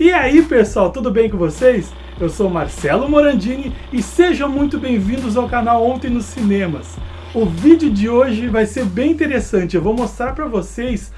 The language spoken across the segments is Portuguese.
E aí pessoal, tudo bem com vocês? Eu sou Marcelo Morandini e sejam muito bem-vindos ao canal Ontem nos Cinemas. O vídeo de hoje vai ser bem interessante, eu vou mostrar para vocês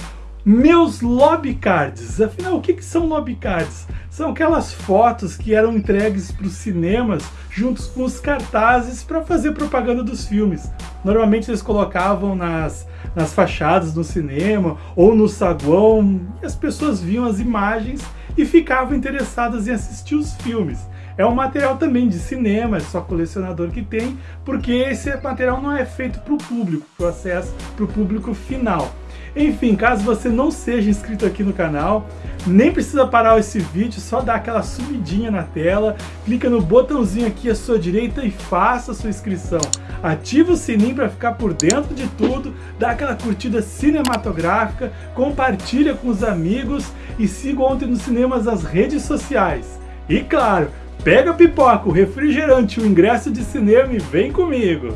meus lobby cards. Afinal, o que, que são lobby cards? São aquelas fotos que eram entregues para os cinemas juntos com os cartazes para fazer propaganda dos filmes. Normalmente eles colocavam nas, nas fachadas do cinema ou no saguão e as pessoas viam as imagens e ficavam interessadas em assistir os filmes. É um material também de cinema, é só colecionador que tem, porque esse material não é feito para o público, para o acesso para o público final. Enfim, caso você não seja inscrito aqui no canal, nem precisa parar esse vídeo, só dá aquela subidinha na tela, clica no botãozinho aqui à sua direita e faça a sua inscrição. Ativa o sininho para ficar por dentro de tudo, dá aquela curtida cinematográfica, compartilha com os amigos e siga ontem nos cinemas as redes sociais. E claro, pega a pipoca, o refrigerante, o ingresso de cinema e vem comigo!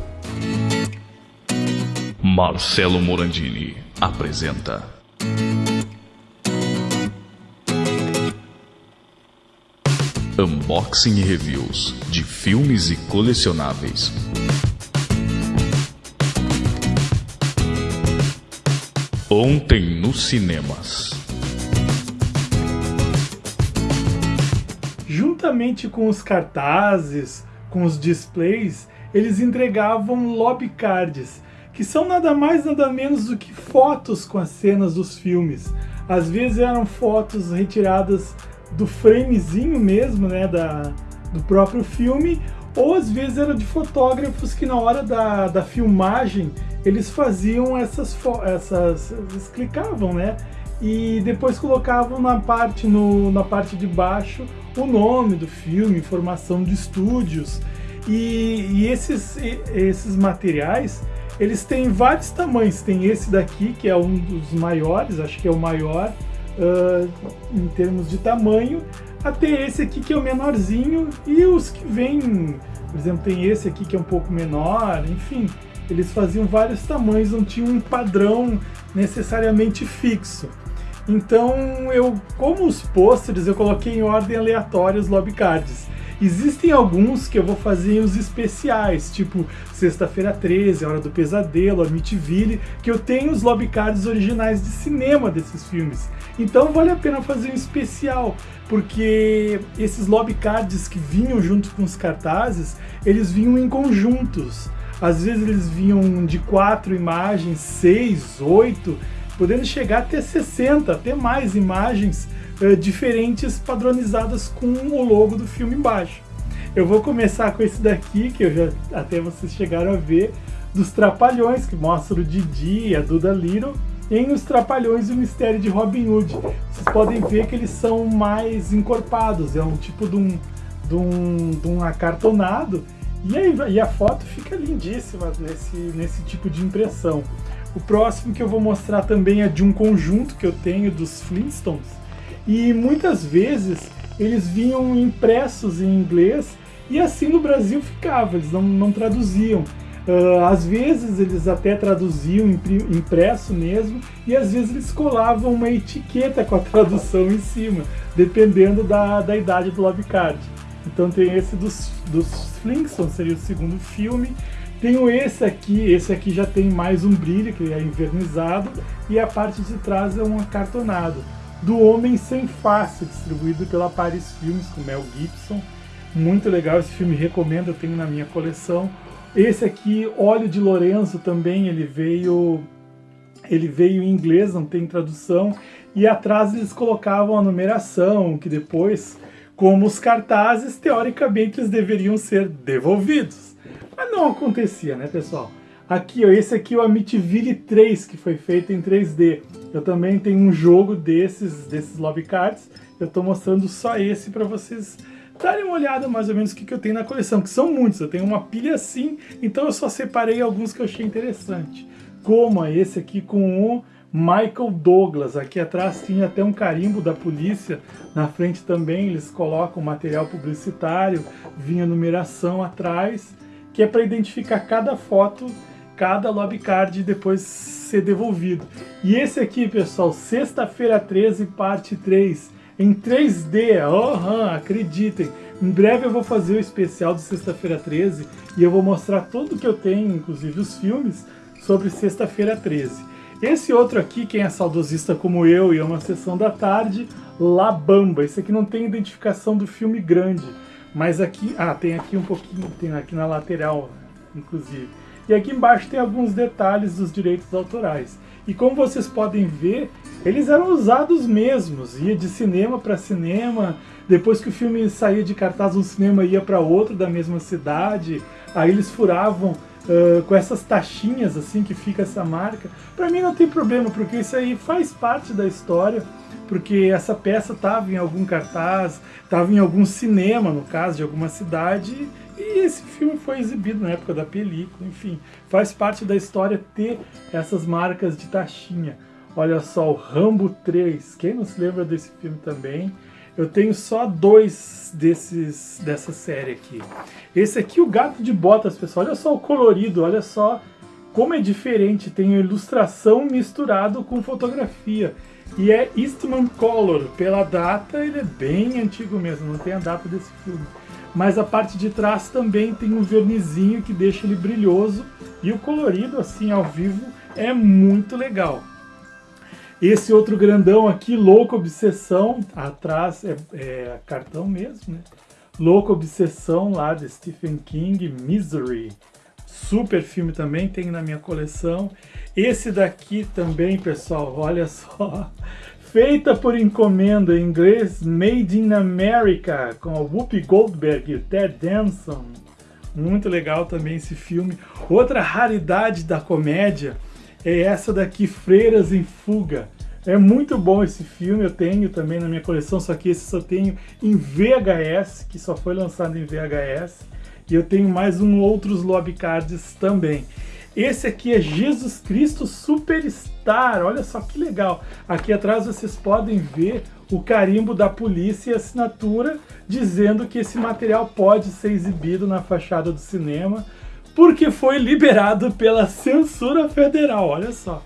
Marcelo Morandini apresenta. Unboxing e reviews de filmes e colecionáveis. Ontem nos cinemas. Juntamente com os cartazes, com os displays, eles entregavam lobby cards que são nada mais nada menos do que fotos com as cenas dos filmes. Às vezes eram fotos retiradas do framezinho mesmo, né, da, do próprio filme, ou às vezes eram de fotógrafos que na hora da, da filmagem eles faziam essas, essas eles clicavam, né, e depois colocavam na parte, no, na parte de baixo o nome do filme, informação de estúdios, e, e esses, esses materiais eles têm vários tamanhos. Tem esse daqui, que é um dos maiores, acho que é o maior uh, em termos de tamanho, até esse aqui que é o menorzinho e os que vêm, por exemplo, tem esse aqui que é um pouco menor, enfim, eles faziam vários tamanhos, não tinha um padrão necessariamente fixo. Então, eu, como os pôsteres, eu coloquei em ordem aleatória os lobby cards. Existem alguns que eu vou fazer os especiais, tipo Sexta-feira 13, Hora do Pesadelo, Amityville, que eu tenho os lobby cards originais de cinema desses filmes. Então vale a pena fazer um especial, porque esses lobby cards que vinham junto com os cartazes, eles vinham em conjuntos. Às vezes eles vinham de quatro imagens, seis, oito, podendo chegar até 60, até mais imagens uh, diferentes padronizadas com o logo do filme embaixo. Eu vou começar com esse daqui, que eu já até vocês chegaram a ver, dos Trapalhões, que mostra o Didi e a Duda Little, em Os Trapalhões e o Mistério de Robin Hood. Vocês podem ver que eles são mais encorpados, é um tipo de um, de um, de um acartonado, e, aí, e a foto fica lindíssima nesse, nesse tipo de impressão. O próximo que eu vou mostrar também é de um conjunto que eu tenho dos Flintstones, e muitas vezes eles vinham impressos em inglês e assim no Brasil ficava, eles não, não traduziam. Uh, às vezes eles até traduziam impresso mesmo e às vezes eles colavam uma etiqueta com a tradução em cima, dependendo da, da idade do lobby card. Então tem esse dos, dos Flintstones, seria o segundo filme. Tenho esse aqui, esse aqui já tem mais um brilho, que é invernizado, e a parte de trás é um acartonado do Homem Sem Face, distribuído pela Paris Filmes, com Mel Gibson. Muito legal esse filme, recomendo, eu tenho na minha coleção. Esse aqui, Óleo de Lorenzo, também, ele veio, ele veio em inglês, não tem tradução. E atrás eles colocavam a numeração, que depois, como os cartazes, teoricamente eles deveriam ser devolvidos. Mas não acontecia, né, pessoal? Aqui, ó, esse aqui é o Amityville 3, que foi feito em 3D. Eu também tenho um jogo desses, desses lobby cards. Eu estou mostrando só esse para vocês darem uma olhada mais ou menos o que, que eu tenho na coleção, que são muitos. Eu tenho uma pilha assim, então eu só separei alguns que eu achei interessante. Como esse aqui com o Michael Douglas. Aqui atrás tinha até um carimbo da polícia. Na frente também eles colocam material publicitário, vinha numeração atrás, que é para identificar cada foto cada lobby card depois ser devolvido. E esse aqui, pessoal, sexta-feira 13, parte 3, em 3D. Uhum, acreditem. Em breve eu vou fazer o especial de Sexta-feira 13 e eu vou mostrar tudo que eu tenho, inclusive os filmes, sobre Sexta-feira 13. Esse outro aqui, quem é saudosista como eu e é uma sessão da tarde, La Bamba. Esse aqui não tem identificação do filme grande, mas aqui... Ah, tem aqui um pouquinho, tem aqui na lateral, inclusive. E aqui embaixo tem alguns detalhes dos direitos autorais. E como vocês podem ver, eles eram usados mesmos. Ia de cinema para cinema, depois que o filme saía de cartaz, um cinema ia para outro da mesma cidade. Aí eles furavam uh, com essas taxinhas assim que fica essa marca. Para mim não tem problema, porque isso aí faz parte da história. Porque essa peça estava em algum cartaz, estava em algum cinema, no caso, de alguma cidade, e esse filme foi exibido na época da película, enfim, faz parte da história ter essas marcas de taxinha. Olha só, o Rambo 3, quem não se lembra desse filme também? Eu tenho só dois desses dessa série aqui. Esse aqui, o Gato de Botas, pessoal, olha só o colorido, olha só como é diferente, tem ilustração misturado com fotografia. E é Eastman Color, pela data ele é bem antigo mesmo, não tem a data desse filme mas a parte de trás também tem um vernizinho que deixa ele brilhoso e o colorido assim ao vivo é muito legal. Esse outro grandão aqui, Louco Obsessão, atrás é, é cartão mesmo, né? Louco Obsessão lá de Stephen King, Misery. Super filme também, tem na minha coleção. Esse daqui também, pessoal, olha só feita por encomenda em inglês Made in America, com a Whoopi Goldberg e o Ted Danson. Muito legal também esse filme. Outra raridade da comédia é essa daqui, Freiras em Fuga. É muito bom esse filme, eu tenho também na minha coleção, só que esse só tenho em VHS, que só foi lançado em VHS. E eu tenho mais um outros lobby cards também. Esse aqui é Jesus Cristo Superstar, olha só que legal. Aqui atrás vocês podem ver o carimbo da polícia e assinatura dizendo que esse material pode ser exibido na fachada do cinema porque foi liberado pela censura federal, olha só.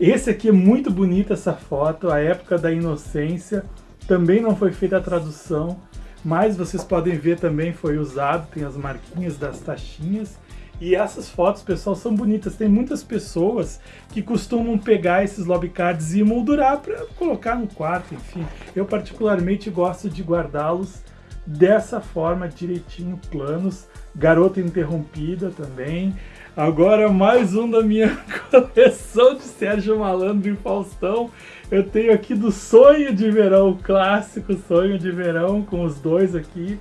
Esse aqui é muito bonito essa foto, a época da inocência, também não foi feita a tradução, mas vocês podem ver também foi usado, tem as marquinhas das taxinhas. E essas fotos, pessoal, são bonitas. Tem muitas pessoas que costumam pegar esses lobby cards e moldurar para colocar no quarto, enfim. Eu particularmente gosto de guardá-los dessa forma, direitinho, planos. Garota Interrompida também. Agora mais um da minha coleção de Sérgio Malandro e Faustão. Eu tenho aqui do Sonho de Verão, o clássico Sonho de Verão, com os dois aqui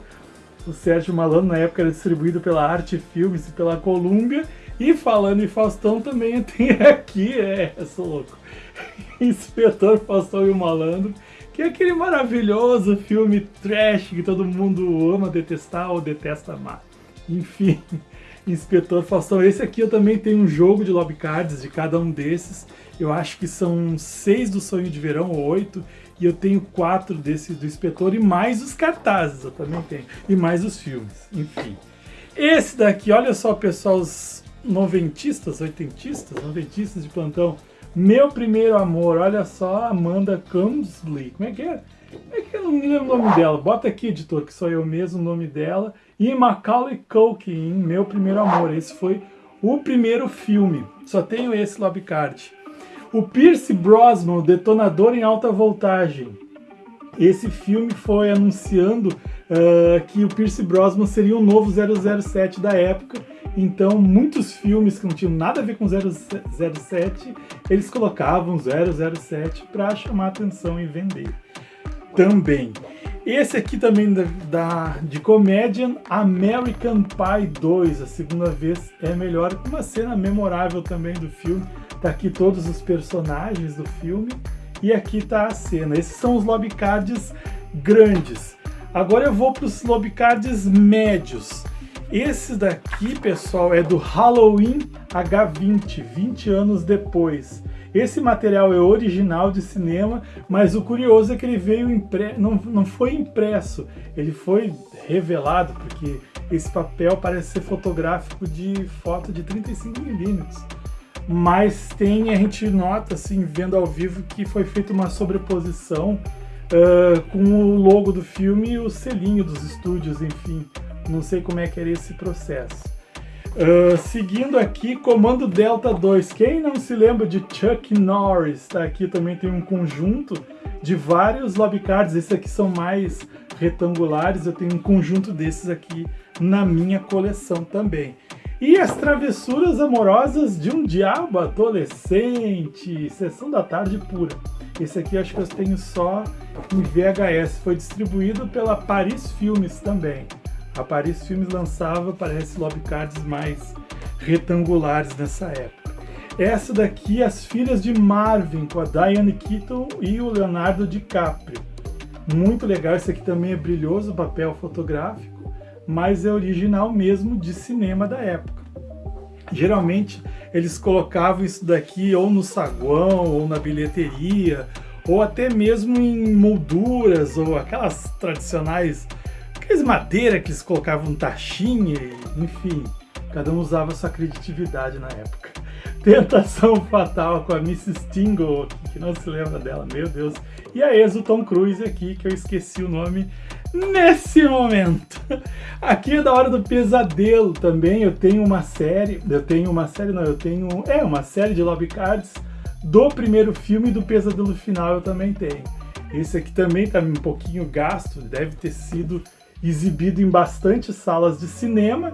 o Sérgio Malandro, na época era distribuído pela Arte Filmes e pela Columbia. E falando em Faustão, também tem aqui, é, sou louco, Inspetor Faustão e o Malandro, que é aquele maravilhoso filme trash que todo mundo ama detestar ou detesta amar. Enfim, Inspetor Faustão. Esse aqui eu também tenho um jogo de lobby cards de cada um desses. Eu acho que são seis do Sonho de Verão, ou oito, e eu tenho quatro desses do Inspetor e mais os cartazes eu também tenho. E mais os filmes, enfim. Esse daqui, olha só pessoal, os noventistas, oitentistas, noventistas de plantão. Meu Primeiro Amor, olha só, Amanda Cumsley, como é que é? Como é que eu não me lembro o nome dela? Bota aqui, editor, que sou eu mesmo o nome dela. E Macaulay Culkin, Meu Primeiro Amor. Esse foi o primeiro filme. Só tenho esse lobby card. O Pierce Brosnan, Detonador em Alta Voltagem. Esse filme foi anunciando uh, que o Pierce Brosnan seria o novo 007 da época. Então, muitos filmes que não tinham nada a ver com 007, eles colocavam 007 para chamar atenção e vender. Também. Esse aqui também da, da, de comédia, American Pie 2, a segunda vez é melhor, uma cena memorável também do filme, Tá aqui todos os personagens do filme e aqui tá a cena. Esses são os lobby cards grandes. Agora eu vou para os lobby cards médios. Esse daqui, pessoal, é do Halloween H20, 20 anos depois. Esse material é original de cinema, mas o curioso é que ele veio impre... não, não foi impresso, ele foi revelado, porque esse papel parece ser fotográfico de foto de 35mm mas tem, a gente nota assim, vendo ao vivo que foi feita uma sobreposição uh, com o logo do filme e o selinho dos estúdios, enfim. Não sei como é que era esse processo. Uh, seguindo aqui, Comando Delta 2. Quem não se lembra de Chuck Norris? Tá aqui também tem um conjunto de vários lobbycards. Esses aqui são mais retangulares. Eu tenho um conjunto desses aqui na minha coleção também. E as travessuras amorosas de um diabo adolescente. Sessão da tarde pura. Esse aqui acho que eu tenho só em VHS. Foi distribuído pela Paris Filmes também. A Paris Filmes lançava, parece, lobbycards mais retangulares nessa época. Essa daqui, As Filhas de Marvin, com a Diane Keaton e o Leonardo DiCaprio. Muito legal, esse aqui também é brilhoso, papel fotográfico, mas é original mesmo de cinema da época. Geralmente eles colocavam isso daqui ou no saguão, ou na bilheteria, ou até mesmo em molduras, ou aquelas tradicionais Aqueles madeira que eles colocavam taxinha, enfim, cada um usava sua criatividade na época. Tentação Fatal com a Mrs. Tingle, que não se lembra dela, meu Deus. E a ex, o Tom Cruise aqui, que eu esqueci o nome nesse momento. Aqui é da hora do pesadelo também, eu tenho uma série, eu tenho uma série, não, eu tenho, é, uma série de lobby cards do primeiro filme do Pesadelo Final eu também tenho. Esse aqui também tá um pouquinho gasto, deve ter sido exibido em bastante salas de cinema,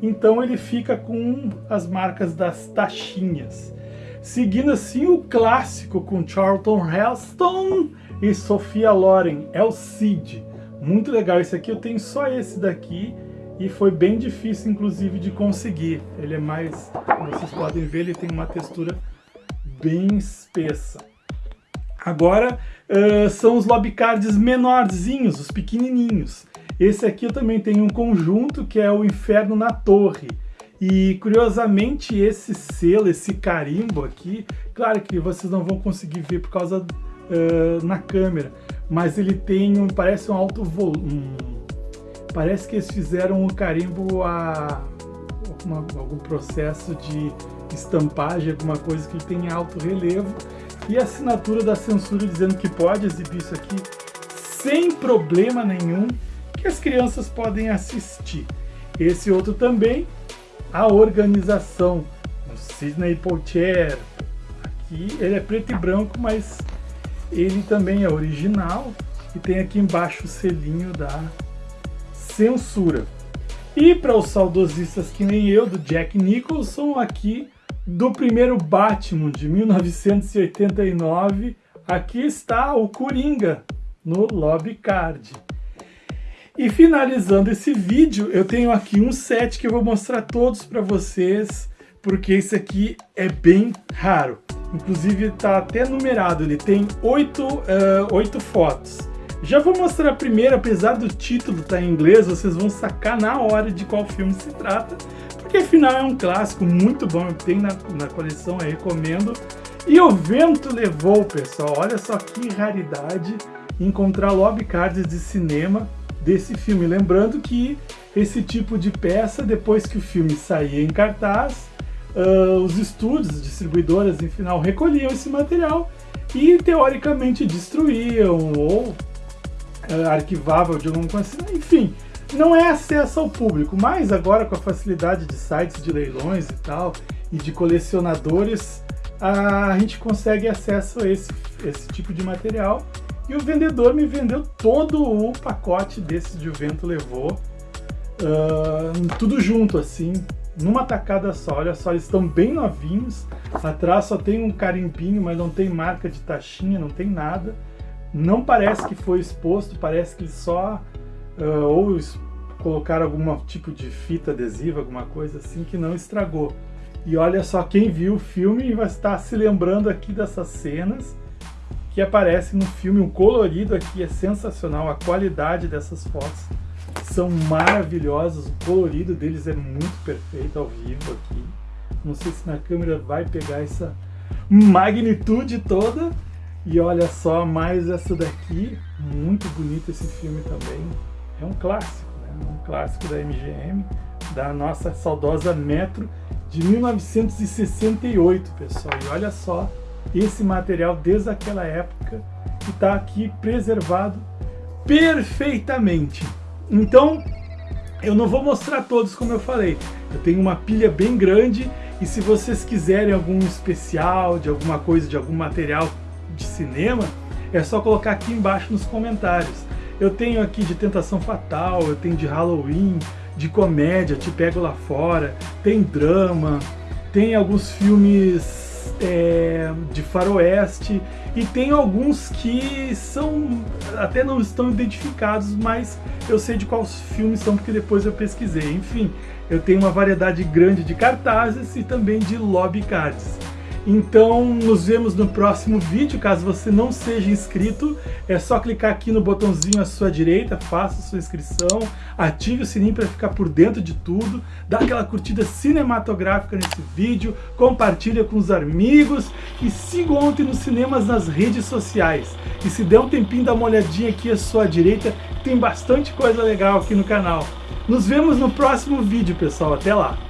então ele fica com as marcas das taxinhas. Seguindo assim o clássico com Charlton Heston e Sofia Loren, é o Cid. Muito legal, esse aqui eu tenho só esse daqui e foi bem difícil inclusive de conseguir. Ele é mais, como vocês podem ver, ele tem uma textura bem espessa. Agora uh, são os lobbycards menorzinhos, os pequenininhos. Esse aqui também tenho um conjunto que é o Inferno na Torre. E curiosamente esse selo, esse carimbo aqui, claro que vocês não vão conseguir ver por causa uh, na câmera, mas ele tem um, parece um alto volume, um, parece que eles fizeram o um carimbo a uma, algum processo de estampagem, alguma coisa que tem alto relevo e a assinatura da censura dizendo que pode exibir isso aqui sem problema nenhum que as crianças podem assistir. Esse outro também, a organização, o Sidney Poitier. Aqui ele é preto e branco, mas ele também é original e tem aqui embaixo o selinho da censura. E para os saudosistas que nem eu, do Jack Nicholson, aqui do primeiro Batman de 1989, aqui está o Coringa no Lobby Card. E finalizando esse vídeo, eu tenho aqui um set que eu vou mostrar todos para vocês, porque esse aqui é bem raro. Inclusive está até numerado, ele tem oito, uh, fotos. Já vou mostrar a primeira, apesar do título estar tá em inglês, vocês vão sacar na hora de qual filme se trata, porque afinal é um clássico muito bom, tem na, na coleção, eu recomendo. E o vento levou, pessoal, olha só que raridade encontrar lobby cards de cinema desse filme. Lembrando que esse tipo de peça, depois que o filme saía em cartaz, uh, os estúdios, distribuidoras, em final, recolhiam esse material e teoricamente destruíam ou uh, arquivavam de alguma coisa assim, enfim, não é acesso ao público, mas agora com a facilidade de sites de leilões e tal, e de colecionadores, a gente consegue acesso a esse, esse tipo de material e o vendedor me vendeu todo o pacote desse de vento levou, uh, tudo junto assim, numa tacada só. Olha só, eles estão bem novinhos. Atrás só tem um carimbinho, mas não tem marca de taxinha, não tem nada. Não parece que foi exposto, parece que só uh, ou colocaram algum tipo de fita adesiva, alguma coisa assim que não estragou. E olha só, quem viu o filme vai estar se lembrando aqui dessas cenas que aparece no filme. O colorido aqui é sensacional, a qualidade dessas fotos são maravilhosas, o colorido deles é muito perfeito ao vivo aqui. Não sei se na câmera vai pegar essa magnitude toda. E olha só, mais essa daqui, muito bonito esse filme também. É um clássico, né? um clássico da MGM, da nossa saudosa Metro de 1968, pessoal. E olha só esse material desde aquela época que está aqui preservado perfeitamente. Então, eu não vou mostrar todos como eu falei. Eu tenho uma pilha bem grande e se vocês quiserem algum especial de alguma coisa, de algum material de cinema, é só colocar aqui embaixo nos comentários. Eu tenho aqui de Tentação Fatal, eu tenho de Halloween, de comédia, Te Pego Lá Fora, tem drama, tem alguns filmes é, de faroeste e tem alguns que são até não estão identificados, mas eu sei de quais filmes são porque depois eu pesquisei. Enfim, eu tenho uma variedade grande de cartazes e também de lobby cards. Então, nos vemos no próximo vídeo. Caso você não seja inscrito, é só clicar aqui no botãozinho à sua direita, faça sua inscrição, ative o sininho para ficar por dentro de tudo, dá aquela curtida cinematográfica nesse vídeo, compartilha com os amigos e siga ontem nos cinemas nas redes sociais. E se der um tempinho, dá uma olhadinha aqui à sua direita, tem bastante coisa legal aqui no canal. Nos vemos no próximo vídeo, pessoal. Até lá!